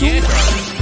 Get.